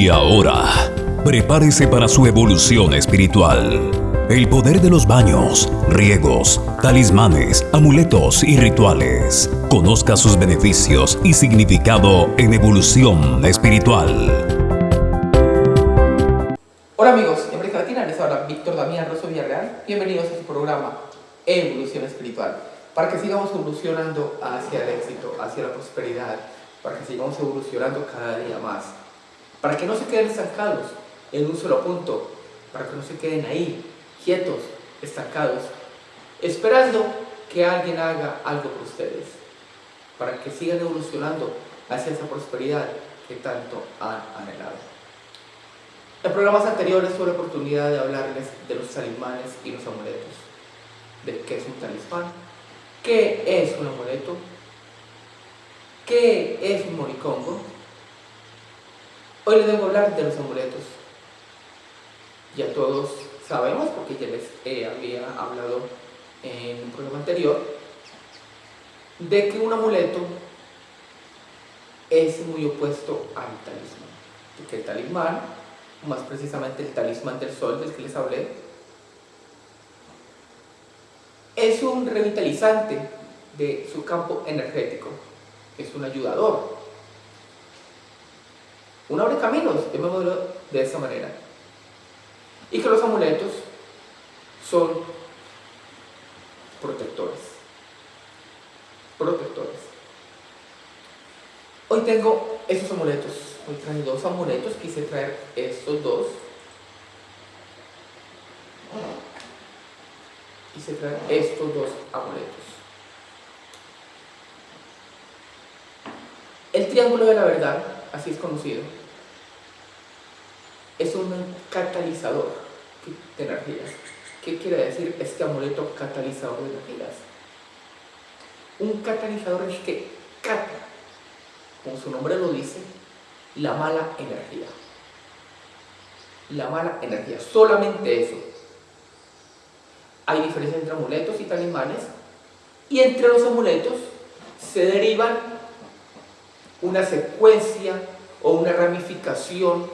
Y ahora, prepárese para su evolución espiritual. El poder de los baños, riegos, talismanes, amuletos y rituales. Conozca sus beneficios y significado en evolución espiritual. Hola amigos, en América Latina les habla Víctor Damián Rosso Villarreal. Bienvenidos a su programa Evolución Espiritual. Para que sigamos evolucionando hacia el éxito, hacia la prosperidad, para que sigamos evolucionando cada día más para que no se queden estancados en un solo punto, para que no se queden ahí, quietos, estancados, esperando que alguien haga algo por ustedes, para que sigan evolucionando hacia esa prosperidad que tanto han anhelado. En programas anteriores tuve la oportunidad de hablarles de los talismanes y los amuletos, de qué es un talismán, qué es un amuleto, qué es un moricongo, Hoy les vengo hablar de los amuletos. Ya todos sabemos, porque ya les había hablado en un programa anterior, de que un amuleto es muy opuesto al talismán. que el talismán, más precisamente el talismán del sol del que les hablé, es un revitalizante de su campo energético, es un ayudador un abre caminos, llamémoslo de esa manera. Y que los amuletos son protectores. Protectores. Hoy tengo estos amuletos. Hoy traje dos amuletos. Quise traer estos dos. Quise traer estos dos amuletos. El triángulo de la verdad, así es conocido, es un catalizador de energías. ¿Qué quiere decir este amuleto catalizador de energías? Un catalizador es que cata, como su nombre lo dice, la mala energía. La mala energía, solamente eso. Hay diferencia entre amuletos y talismanes, y entre los amuletos se derivan una secuencia o una ramificación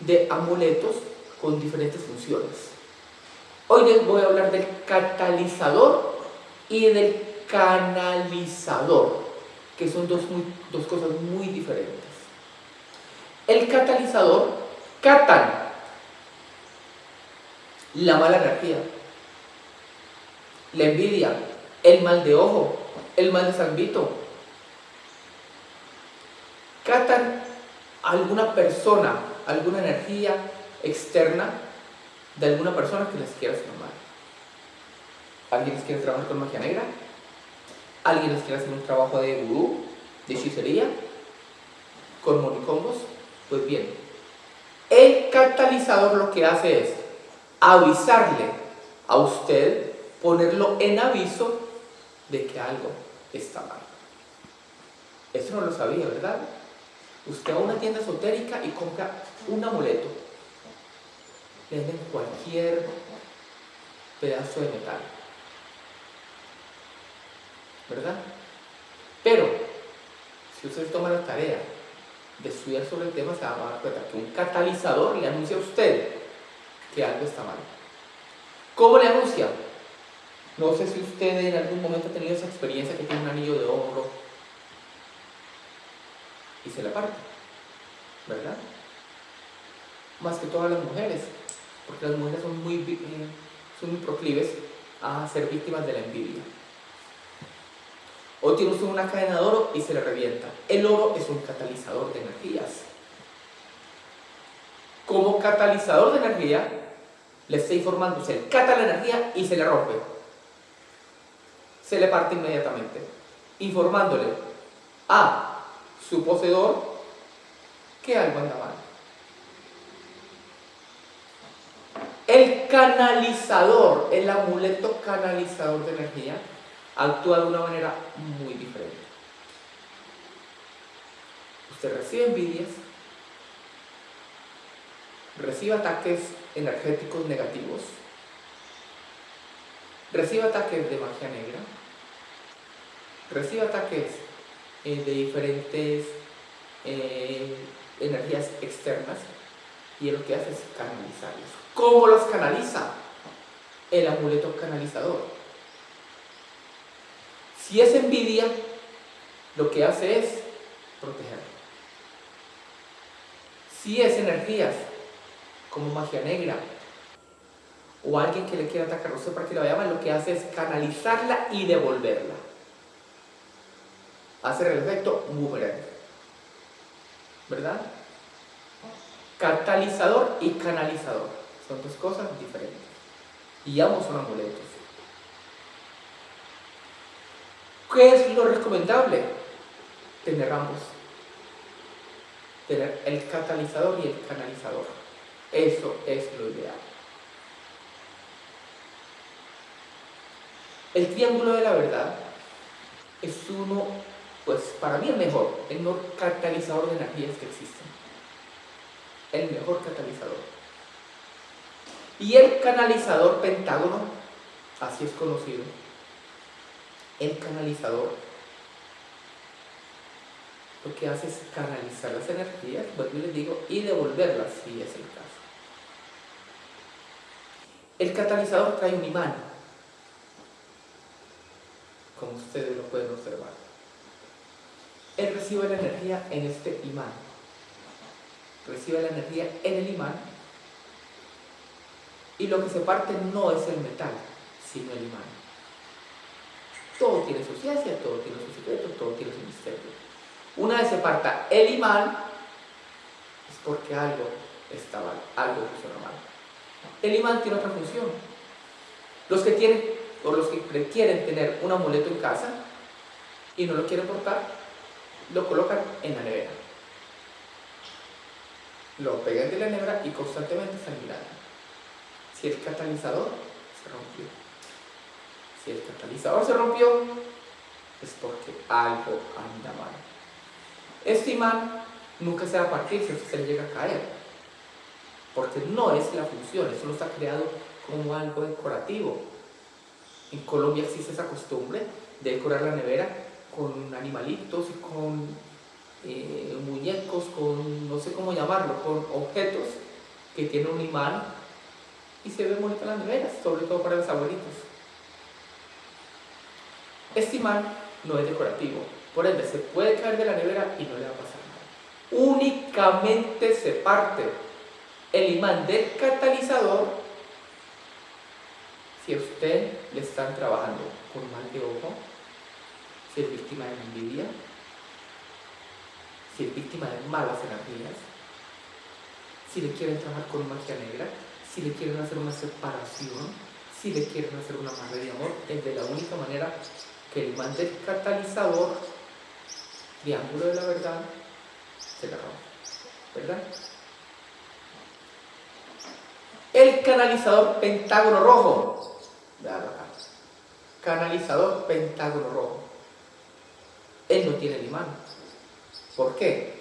de amuletos con diferentes funciones. Hoy les voy a hablar del catalizador y del canalizador, que son dos, dos cosas muy diferentes. El catalizador catan la mala energía, la envidia, el mal de ojo, el mal de salvito. Alguna persona alguna energía externa de alguna persona que les quiera hacer mal. ¿Alguien les quiere trabajar con magia negra? ¿Alguien les quiere hacer un trabajo de gurú, de hechicería? ¿Con monicongos? Pues bien, el catalizador lo que hace es avisarle a usted, ponerlo en aviso de que algo está mal. Eso no lo sabía, ¿verdad? Usted va a una tienda esotérica y compra un amuleto. Le venden cualquier pedazo de metal. ¿Verdad? Pero, si usted toma la tarea de estudiar sobre el tema, se va a dar cuenta que un catalizador le anuncia a usted que algo está mal. ¿Cómo le anuncia? No sé si usted en algún momento ha tenido esa experiencia que tiene un anillo de oro y se la parte, ¿verdad? Más que todas las mujeres, porque las mujeres son muy, eh, son muy proclives a ser víctimas de la envidia. O tiene usted una cadena de oro y se le revienta. El oro es un catalizador de energías. Como catalizador de energía, le está informando, se le cata la energía y se le rompe. Se le parte inmediatamente, informándole a su poseedor que algo anda mal. El canalizador, el amuleto canalizador de energía, actúa de una manera muy diferente. Usted recibe envidias, recibe ataques energéticos negativos, recibe ataques de magia negra, recibe ataques eh, de diferentes eh, energías externas y él lo que hace es canalizarlas. ¿Cómo los canaliza? El amuleto canalizador. Si es envidia, lo que hace es proteger. Si es energías como magia negra o alguien que le quiera atacar a usted para que la vaya lo que hace es canalizarla y devolverla. Hacer el efecto boomerang. ¿Verdad? Catalizador y canalizador. Son dos cosas diferentes. Y ambos son amuletos. ¿Qué es lo recomendable? Tener ambos. Tener el catalizador y el canalizador. Eso es lo ideal. El triángulo de la verdad es uno, pues para mí el mejor, el mejor catalizador de energías que existen. El mejor catalizador. Y el canalizador pentágono, así es conocido. El canalizador lo que hace es canalizar las energías, vuelvo y les digo, y devolverlas si es el caso. El catalizador trae un imán, como ustedes lo pueden observar. Él recibe la energía en este imán. Recibe la energía en el imán y lo que se parte no es el metal, sino el imán. Todo tiene su ciencia, todo tiene su secreto, todo tiene su misterio. Una vez se parta el imán, es porque algo está mal, algo funciona mal. El imán tiene otra función. Los que tienen o los que quieren tener un amuleto en casa y no lo quieren portar, lo colocan en la nevera. Lo pegan de la nevera y constantemente están mirando. Si el catalizador se rompió. Si el catalizador se rompió, es porque algo anda mal. Este imán nunca se va a partir si usted llega a caer. Porque no es la función, eso no está creado como algo decorativo. En Colombia existe esa costumbre de decorar la nevera con animalitos con eh, muñecos, con no sé cómo llamarlo, con objetos que tienen un imán y se ve bonita las neveras, sobre todo para los abuelitos. Este imán no es decorativo, por ende se puede caer de la nevera y no le va a pasar nada. Únicamente se parte el imán del catalizador si a usted le están trabajando con mal de ojo, si es víctima de envidia, si es víctima de malas energías, si le quieren trabajar con magia negra, si le quieren hacer una separación, si le quieren hacer una madre de amor, es de la única manera que el imán del catalizador, triángulo de la verdad, se la rompe. ¿Verdad? El canalizador pentágono rojo. Canalizador pentágono rojo. Él no tiene el imán. ¿Por qué?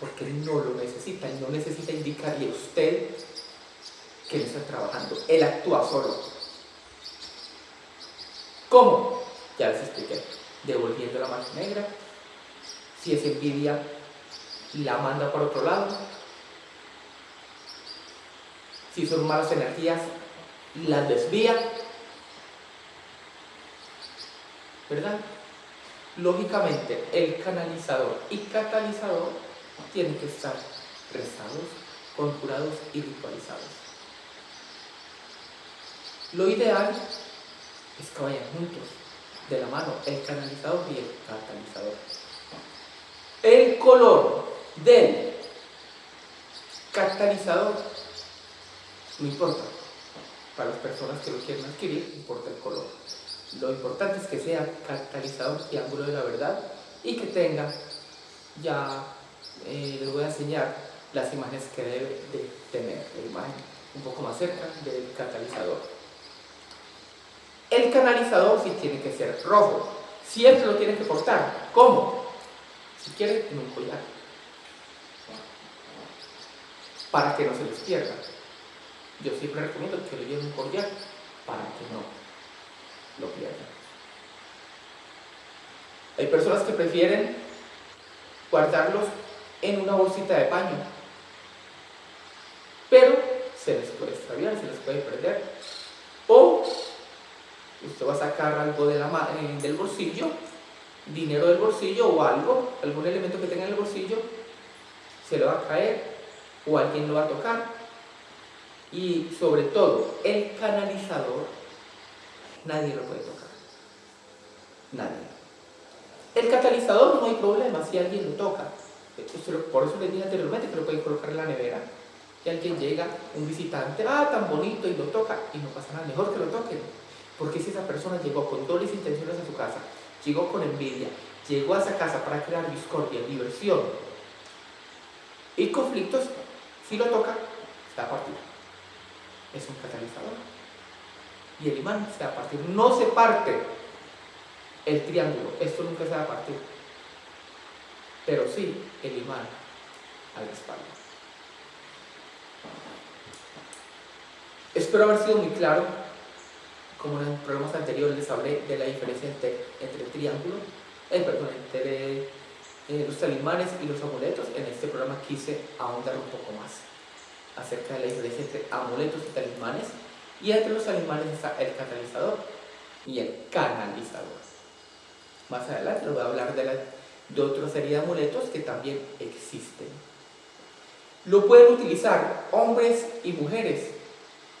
Porque no lo necesita. Él no necesita indicarle a usted que él está trabajando. Él actúa solo. ¿Cómo? Ya les expliqué. Devolviendo la mano negra. Si es envidia, la manda por otro lado. Si son malas energías, las desvía. ¿Verdad? Lógicamente, el canalizador y catalizador tienen que estar rezados, conjurados y ritualizados. Lo ideal es que vayan juntos, de la mano, el canalizador y el catalizador. El color del catalizador no importa. Para las personas que lo quieren adquirir, importa el color. Lo importante es que sea catalizador y ángulo de la verdad y que tenga, ya eh, les voy a enseñar las imágenes que debe de tener, la imagen un poco más cerca del catalizador. El canalizador sí tiene que ser rojo. Siempre lo tiene que portar. ¿Cómo? Si quiere, en un collar. Para que no se les pierda. Yo siempre recomiendo que lo lleven un collar para que no lo pierdan. Hay personas que prefieren guardarlos en una bolsita de paño. Pero se les puede extraviar, se les puede perder. O usted va a sacar algo de la, eh, del bolsillo, dinero del bolsillo o algo, algún elemento que tenga en el bolsillo, se le va a caer o alguien lo va a tocar. Y sobre todo, el canalizador, nadie lo puede tocar. Nadie. El catalizador no hay problema si alguien lo toca. Por eso les dije anteriormente que lo pueden colocar en la nevera. Y alguien llega, un visitante, ah, tan bonito, y lo toca, y no pasa nada, mejor que lo toquen. Porque si esa persona llegó con dobles intenciones a su casa, llegó con envidia, llegó a esa casa para crear discordia, diversión y conflictos, si lo toca, está a partir. Es un catalizador. Y el imán está a partir. No se parte el triángulo. Esto nunca se va a partir. Pero sí el imán a espalda. Espero haber sido muy claro. Como en programas anteriores les hablé de la diferencia entre, el triángulo, eh, perdón, entre eh, los talismanes y los amuletos. En este programa quise ahondar un poco más acerca de la diferencia entre amuletos y talismanes. Y entre los talismanes está el catalizador y el canalizador. Más adelante les voy a hablar de, la, de otra serie de amuletos que también existen. Lo pueden utilizar hombres y mujeres.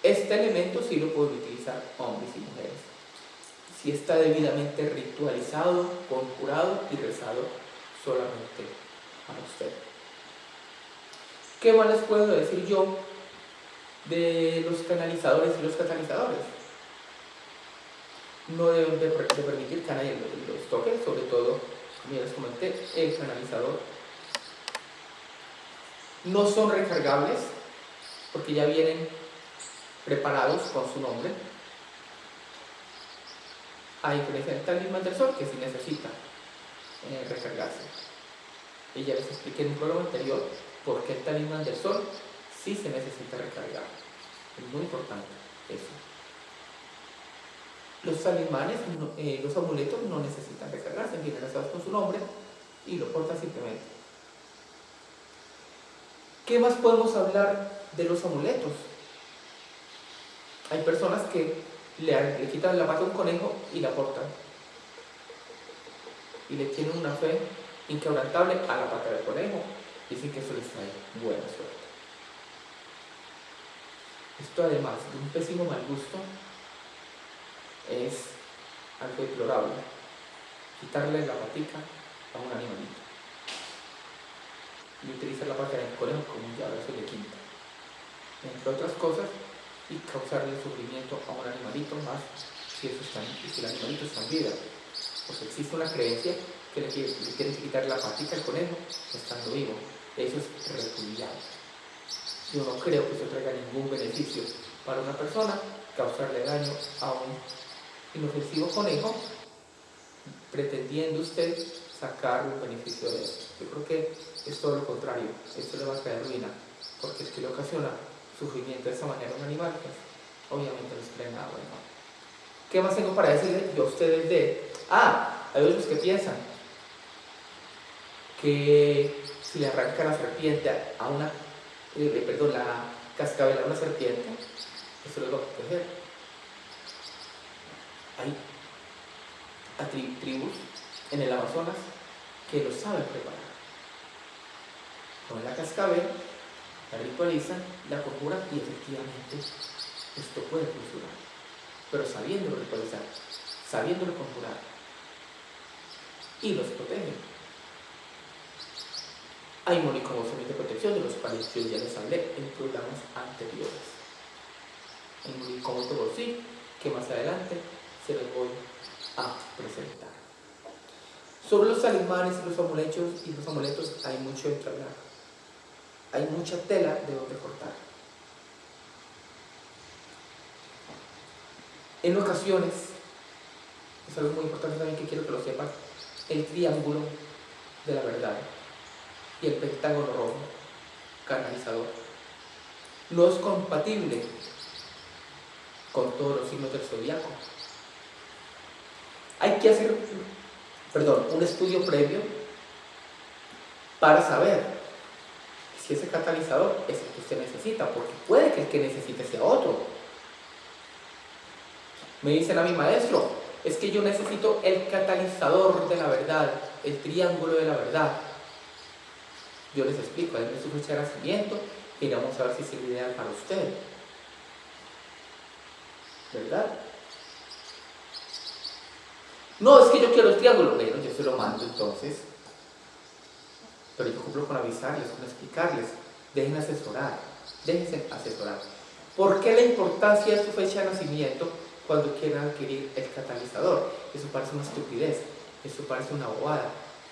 Este elemento sí lo pueden utilizar hombres y mujeres. Si está debidamente ritualizado, conjurado y rezado solamente para usted. ¿Qué más les puedo decir yo de los canalizadores y los catalizadores? no deben de, permitir que nadie los, toque, sobre todo, como ya les comenté, el canalizador. No son recargables porque ya vienen preparados con su nombre. A diferencia del talismán del sol, que sí necesita eh, recargarse. Y ya les expliqué en un programa anterior por qué el talismán del sol sí se necesita recargar. Es muy importante eso. Los talismanes, eh, los amuletos no necesitan recargarse, vienen lanzados con su nombre y lo portan simplemente. ¿Qué más podemos hablar de los amuletos? Hay personas que le, quitan la pata a un conejo y la portan. Y le tienen una fe inquebrantable a la pata del conejo. Dicen que eso les trae buena suerte. Esto además de un pésimo mal gusto, es algo deplorable. Quitarle la patica a un animalito. Y utilizar la pata del conejo como un llave, le quinta. Entre otras cosas, y causarle sufrimiento a un animalito más si, eso está, si el animalito está en vida. Pues existe una creencia que le, quieren quitar la patica al conejo estando vivo. Eso es repudiable. Yo no creo que eso traiga ningún beneficio para una persona causarle daño a un inofensivo conejo, pretendiendo usted sacar un beneficio de eso. Yo creo que es todo lo contrario, esto le va a traer ruina, porque es que le ocasiona sufrimiento de esa manera a un animal, pues obviamente no es nada bueno. ¿Qué más tengo para decirle yo a ustedes de... Ah, hay otros que piensan que si le arranca la serpiente a una, eh, perdón, la cascabel a una serpiente, eso lo va a proteger hay tribus en el Amazonas que lo saben preparar. Con la cascabel, la ritualizan, la conjuran y efectivamente esto puede funcionar. Pero sabiéndolo ritualizar, sabiéndolo conjurar, y los protegen. Hay moniconocimiento de protección de los cuales yo ya les hablé en programas anteriores. Hay monicomoto sí, que más adelante se los voy a presentar. Sobre los talismanes los amuletos, y los amuletos hay mucho de hablar. Hay mucha tela de donde cortar. En ocasiones, es algo muy importante también que quiero que lo sepan, el triángulo de la verdad y el pentágono rojo, canalizador, no es compatible con todos los signos del zodiaco. Hay que hacer, perdón, un estudio previo para saber si ese catalizador es el que usted necesita, porque puede que el que necesite sea otro. Me dicen a mi maestro, es que yo necesito el catalizador de la verdad, el triángulo de la verdad. Yo les explico, denme su fecha de nacimiento y vamos a ver si es el ideal para usted. ¿Verdad? No, es que yo quiero el triángulo. Bueno, yo se lo mando entonces. Pero yo cumplo con avisarles, con explicarles. Dejen asesorar. Déjense asesorar. ¿Por qué la importancia de su fecha de nacimiento cuando quieran adquirir el catalizador? Eso parece una estupidez. Eso parece una bobada.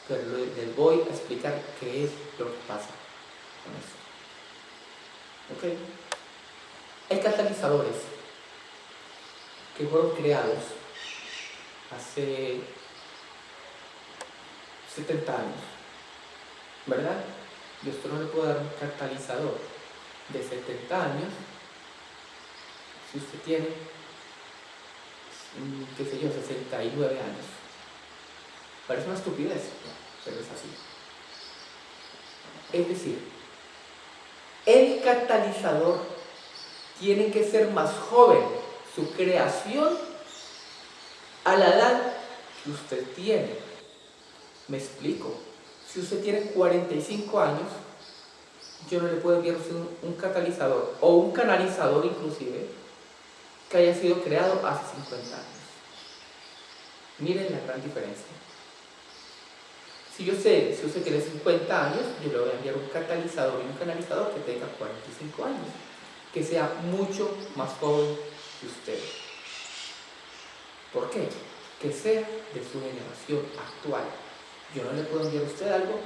Pero les voy a explicar qué es lo que pasa con eso. ¿Ok? Hay catalizadores que fueron creados hace 70 años, ¿verdad? Y esto no le puedo dar un catalizador de 70 años si usted tiene, mm, qué sé yo, 69 años. Parece una estupidez, pero es así. Es decir, el catalizador tiene que ser más joven, su creación a la edad que usted tiene. Me explico. Si usted tiene 45 años, yo no le puedo enviar un, un catalizador o un canalizador inclusive que haya sido creado hace 50 años. Miren la gran diferencia. Si yo sé, si usted tiene 50 años, yo le voy a enviar un catalizador y un canalizador que tenga 45 años, que sea mucho más joven que usted. ¿Por qué? Que sea de su generación actual. Yo no le puedo enviar a usted algo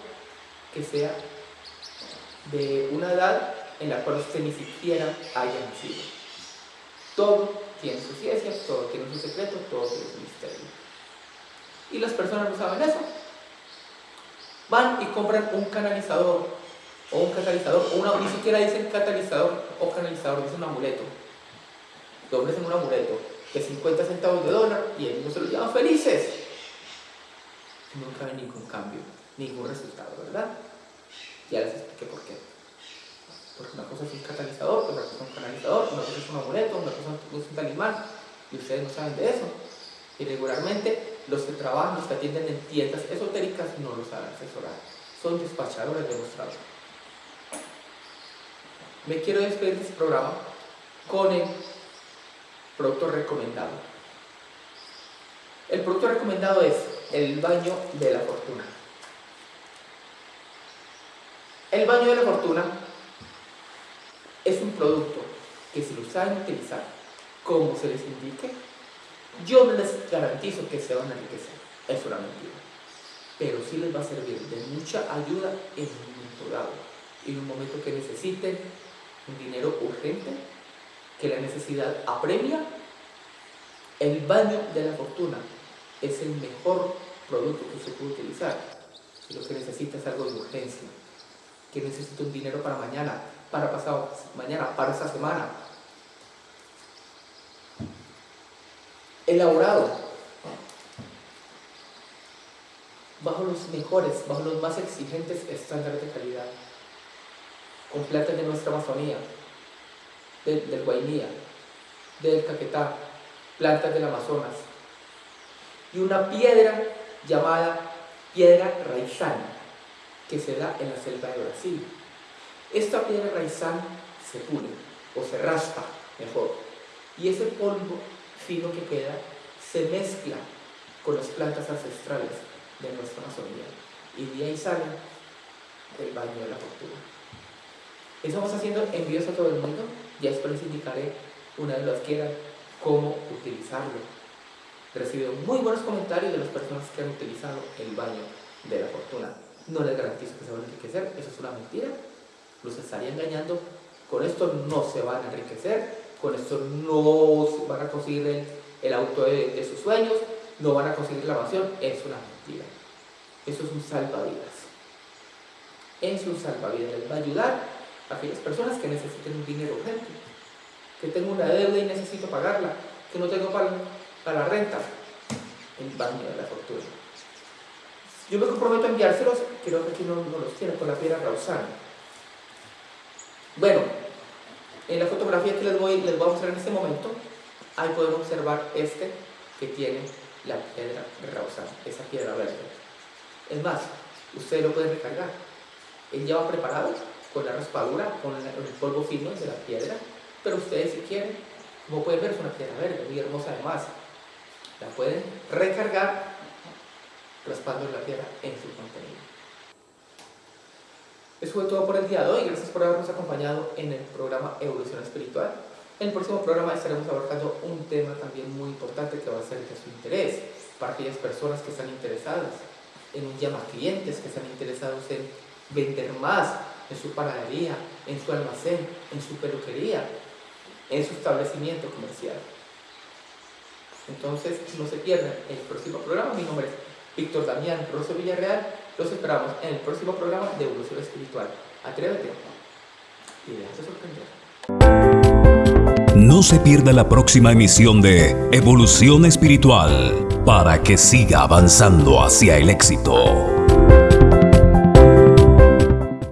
que sea de una edad en la cual usted ni siquiera haya nacido. Todo tiene su ciencia, todo tiene su secreto, todo tiene su misterio. Y las personas no saben eso. Van y compran un canalizador o un catalizador, o una, ni siquiera dicen catalizador o canalizador, dicen un amuleto. Te ofrecen un amuleto de 50 centavos de dólar y ellos se lo llevan felices. Nunca hay ningún cambio, ningún resultado, ¿verdad? Ya les expliqué por qué. Porque una cosa es un catalizador, otra cosa es un canalizador, una cosa es un amuleto, una cosa es un talismán, y ustedes no saben de eso. Y regularmente los que trabajan, los que atienden en tiendas esotéricas no lo saben asesorar. Son despachadores demostrados. Me quiero despedir de este programa con el producto recomendado. El producto recomendado es el baño de la fortuna. El baño de la fortuna es un producto que si lo saben utilizar como se les indique, yo no les garantizo que se van a enriquecer. Es una mentira. Pero sí les va a servir de mucha ayuda en un momento dado. En un momento que necesiten un dinero urgente que la necesidad apremia, el baño de la fortuna es el mejor producto que se puede utilizar. Si lo que necesita es algo de urgencia, que necesita un dinero para mañana, para pasado mañana, para esta semana. Elaborado. Bajo los mejores, bajo los más exigentes estándares de calidad, con plantas de nuestra Amazonía, del, Guainía, del Caquetá, plantas del Amazonas, y una piedra llamada piedra raizán, que se da en la selva de Brasil. Esta piedra raizán se pule, o se raspa mejor, y ese polvo fino que queda se mezcla con las plantas ancestrales de nuestra Amazonía, y de ahí sale el baño de la fortuna. Estamos haciendo envíos a todo el mundo ya después les indicaré, una vez lo adquieran, cómo utilizarlo. He recibido muy buenos comentarios de las personas que han utilizado el baño de la fortuna. No les garantizo que se van a enriquecer, eso es una mentira. Los estaría engañando. Con esto no se van a enriquecer, con esto no van a conseguir el, auto de, sus sueños, no van a conseguir la mansión, es una mentira. Eso es un salvavidas. Es un salvavidas, les va a ayudar aquellas personas que necesiten un dinero urgente, que tengo una deuda y necesito pagarla, que no tengo para, para la renta, el baño de la fortuna. Yo me comprometo a enviárselos, creo que aquí no, los tiene, con la piedra Rausán. Bueno, en la fotografía que les voy, les voy a mostrar en este momento, ahí pueden observar este que tiene la piedra reusada, esa piedra verde. Es más, ustedes lo pueden recargar. Él ya va preparado con la raspadura, con el polvo fino de la piedra, pero ustedes si quieren, como pueden ver es una piedra verde, muy hermosa además. La pueden recargar raspando la piedra en su contenido. Eso fue todo por el día de hoy. Gracias por habernos acompañado en el programa Evolución Espiritual. En el próximo programa estaremos abarcando un tema también muy importante que va a ser de su interés para aquellas personas que están interesadas en un llama clientes, que están interesados en vender más en su panadería, en su almacén, en su peluquería, en su establecimiento comercial. Entonces, no se pierdan el próximo programa. Mi nombre es Víctor Damián Rosso Villarreal. Los esperamos en el próximo programa de Evolución Espiritual. Atrévete y déjate sorprender. No se pierda la próxima emisión de Evolución Espiritual para que siga avanzando hacia el éxito.